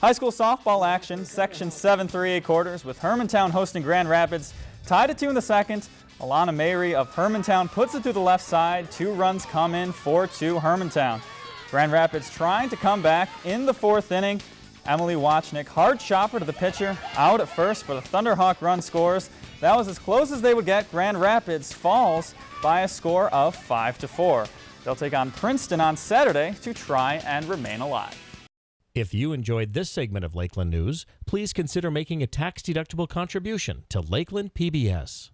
High school softball action, section 7 3 quarters with Hermantown hosting Grand Rapids. Tied at 2 in the second. Alana Mayri of Hermantown puts it to the left side. Two runs come in 4-2 Hermantown. Grand Rapids trying to come back in the fourth inning. Emily Watchnick, hard chopper to the pitcher, out at first, but the Thunderhawk run scores. That was as close as they would get. Grand Rapids falls by a score of 5-4. They'll take on Princeton on Saturday to try and remain alive. If you enjoyed this segment of Lakeland News, please consider making a tax-deductible contribution to Lakeland PBS.